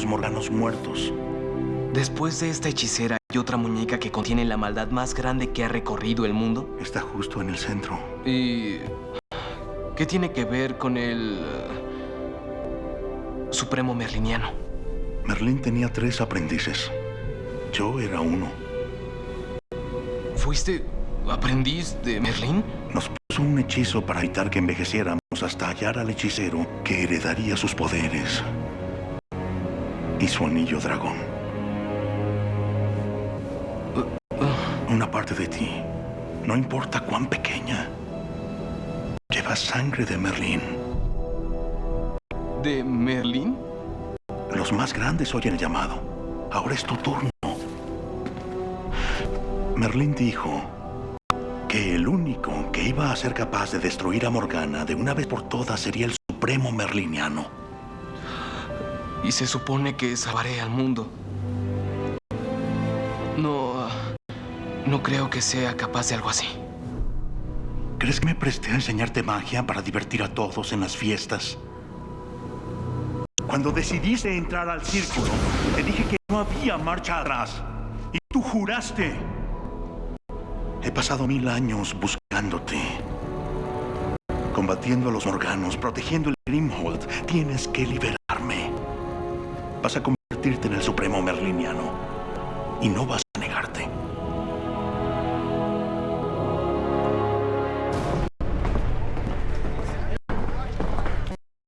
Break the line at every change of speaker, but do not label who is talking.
los morganos muertos.
Después de esta hechicera, ¿hay otra muñeca que contiene la maldad más grande que ha recorrido el mundo?
Está justo en el centro.
¿Y qué tiene que ver con el eh, Supremo Merliniano?
Merlín tenía tres aprendices. Yo era uno.
¿Fuiste aprendiz de Merlín?
Nos puso un hechizo para evitar que envejeciéramos hasta hallar al hechicero que heredaría sus poderes y su anillo dragón. Una parte de ti, no importa cuán pequeña, lleva sangre de Merlín.
¿De Merlín?
Los más grandes oyen el llamado. Ahora es tu turno. Merlín dijo que el único que iba a ser capaz de destruir a Morgana de una vez por todas sería el Supremo Merliniano.
Y se supone que salvaré al mundo. No... No creo que sea capaz de algo así.
¿Crees que me presté a enseñarte magia para divertir a todos en las fiestas? Cuando decidiste entrar al círculo, te dije que no había marcha atrás. Y tú juraste. He pasado mil años buscándote. Combatiendo a los Morganos, protegiendo el Grimhold. Tienes que liberarme. Vas a convertirte en el Supremo Merliniano. Y no vas